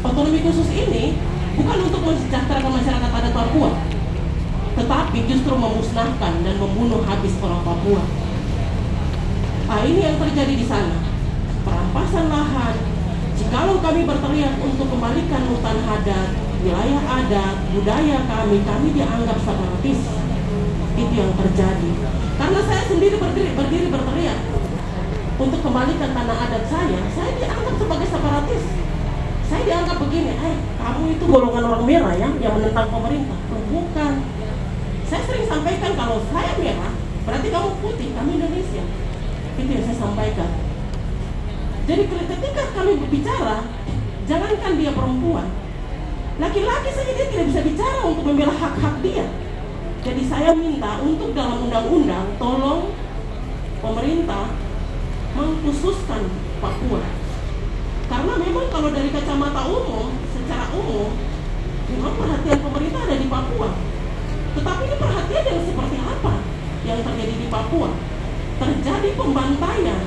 otonomi khusus ini bukan untuk mensejahterakan masyarakat adat Papua, tetapi justru memusnahkan dan membunuh habis orang Papua. Nah, ini yang terjadi di sana. Perampasan lahan. Jikalau kami berteriak untuk kembalikan hutan adat, wilayah adat, budaya kami, kami dianggap separatis. Itu yang terjadi. Karena saya sendiri berdiri, berdiri berteriak untuk kembalikan tanah adat saya, saya dianggap sebagai separatis. Saya dianggap begini, eh kamu itu golongan orang merah ya, yang menentang pemerintah. Oh, bukan. Saya sering sampaikan kalau saya merah, berarti kamu putih, kami Indonesia. Itu yang saya sampaikan. Jadi ketika kami berbicara, jangankan dia perempuan, laki-laki saja dia tidak bisa bicara untuk membela hak-hak dia. Jadi saya minta untuk dalam undang-undang, tolong pemerintah mengkhususkan Papua. Karena memang kalau dari kacamata umum, secara umum, memang perhatian pemerintah ada di Papua. Tetapi ini perhatian yang seperti apa yang terjadi di Papua? Terjadi pembantaian,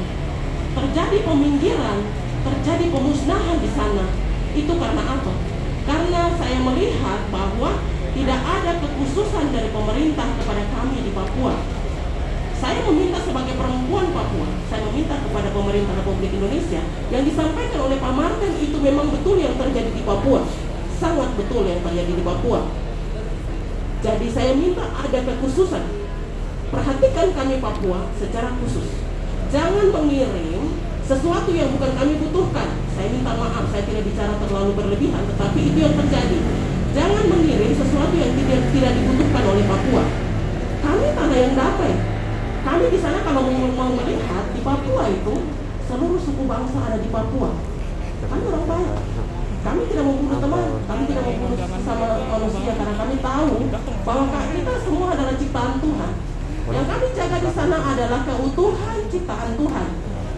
terjadi peminggiran, terjadi pemusnahan di sana. Itu karena apa? Karena saya melihat bahwa tidak ada kekhususan dari pemerintah kepada kami di Papua saya meminta sebagai perempuan Papua, saya meminta kepada pemerintah Republik Indonesia yang disampaikan oleh Pak Martin itu memang betul yang terjadi di Papua, sangat betul yang terjadi di Papua. Jadi saya minta ada kekhususan. Perhatikan kami Papua secara khusus. Jangan mengirim sesuatu yang bukan kami butuhkan. Saya minta maaf, saya tidak bicara terlalu berlebihan, tetapi itu yang terjadi. Jangan mengirim sesuatu yang tidak, tidak dibutuhkan oleh Papua. Kami tanah yang damai, kami di sana kalau mau melihat di Papua itu seluruh suku bangsa ada di Papua. Kami orang baik. Kami tidak membunuh teman, kami tidak membunuh sama manusia karena kami tahu bahwa kita semua adalah ciptaan Tuhan. Yang kami jaga di sana adalah keutuhan ciptaan Tuhan.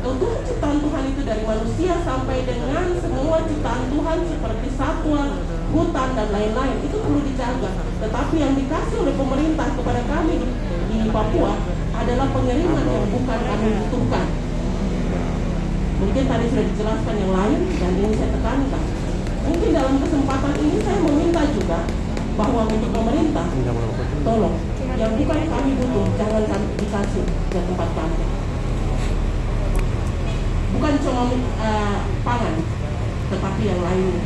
Keutuhan ciptaan Tuhan itu dari manusia sampai dengan semua ciptaan Tuhan seperti satwa, hutan dan lain-lain itu perlu dijaga. Tetapi yang dikasih oleh pemerintah kepada kami di Papua adalah pengiriman yang bukan kami butuhkan. Mungkin tadi sudah dijelaskan yang lain dan ini saya tekankan. Mungkin dalam kesempatan ini saya meminta juga bahwa untuk pemerintah, tolong yang bukan kami butuh jangan kami dikasih ke tempat kami. Bukan cuma uh, pangan, tetapi yang lainnya.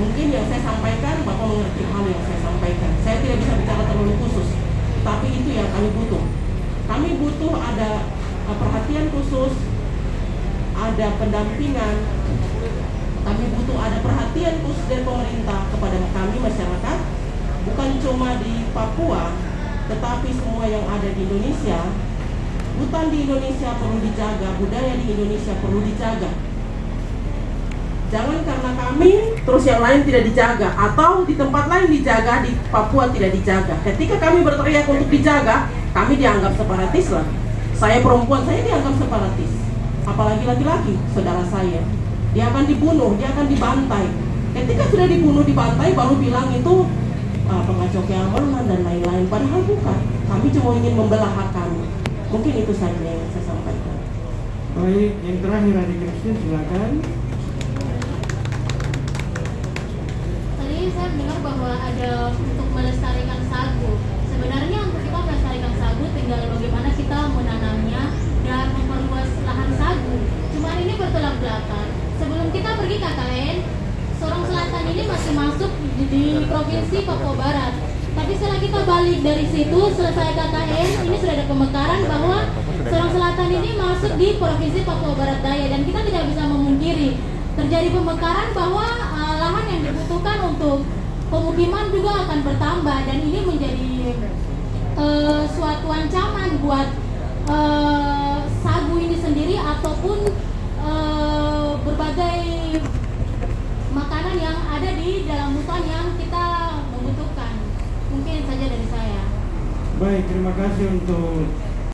Mungkin yang saya sampaikan Bapak mengerti hal yang saya sampaikan. Saya tidak bisa bicara terlalu khusus, tapi itu yang kami butuh kami butuh ada uh, perhatian khusus, ada pendampingan, kami butuh ada perhatian khusus dari pemerintah kepada kami masyarakat, bukan cuma di Papua, tetapi semua yang ada di Indonesia. Hutan di Indonesia perlu dijaga, budaya di Indonesia perlu dijaga. Jangan karena kami terus yang lain tidak dijaga atau di tempat lain dijaga di Papua tidak dijaga. Ketika kami berteriak untuk dijaga, kami dianggap separatis lah. Saya perempuan, saya dianggap separatis. Apalagi laki-laki, saudara saya. Dia akan dibunuh, dia akan dibantai. Ketika sudah dibunuh, dibantai, baru bilang itu uh, pengacau keamanan dan lain-lain. Padahal bukan. Kami cuma ingin membelah hak kami. Mungkin itu saja yang saya sampaikan. Baik, yang terakhir Adik Kristin silakan. Saya mendengar bahwa ada untuk melestarikan sagu. Sebenarnya untuk kita melestarikan sagu tinggal bagaimana kita menanamnya dan memperluas lahan sagu. Cuma ini bertolak belakang. Sebelum kita pergi KKN, Sorong Selatan ini masih masuk di, di provinsi Papua Barat. Tapi setelah kita balik dari situ, selesai KKN, ini sudah ada pemekaran bahwa Sorong Selatan ini masuk di provinsi Papua Barat Daya dan kita tidak bisa memungkiri terjadi pemekaran bahwa uh, lahan yang dibutuhkan untuk pemukiman juga akan bertambah dan ini menjadi uh, suatu ancaman buat uh, sagu ini sendiri ataupun uh, berbagai makanan yang ada di dalam hutan yang kita membutuhkan. Mungkin saja dari saya. Baik, terima kasih untuk